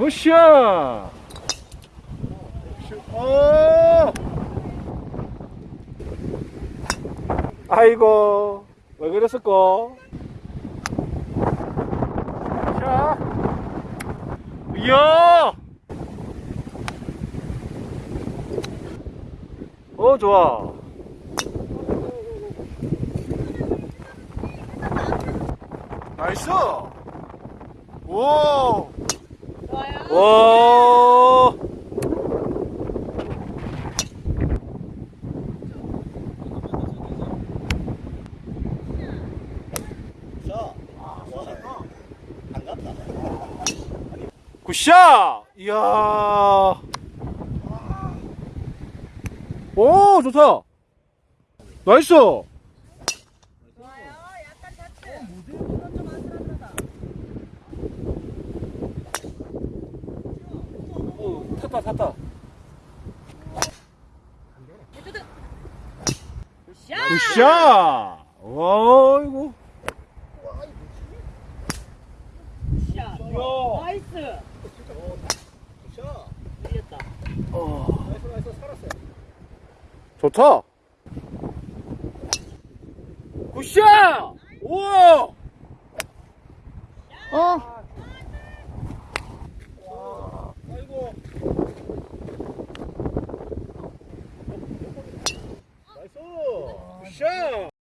으쌰! 어! 아이고, 왜 그랬을까? 자, 이야! 어, 좋아. 나이스! 오! 갔다. 굿샷! 이야! 오, 좋다! 나이스! 좋아요. 약간 자체. 이건 좀 아슬아슬하다. 오, 탔다, 탔다. 굿샷! 어이구. 굿샷. 나이스. 자, 이겼다. 나이스, 나이스, 살았어요. 좋다. 굿샷! 우와! 어?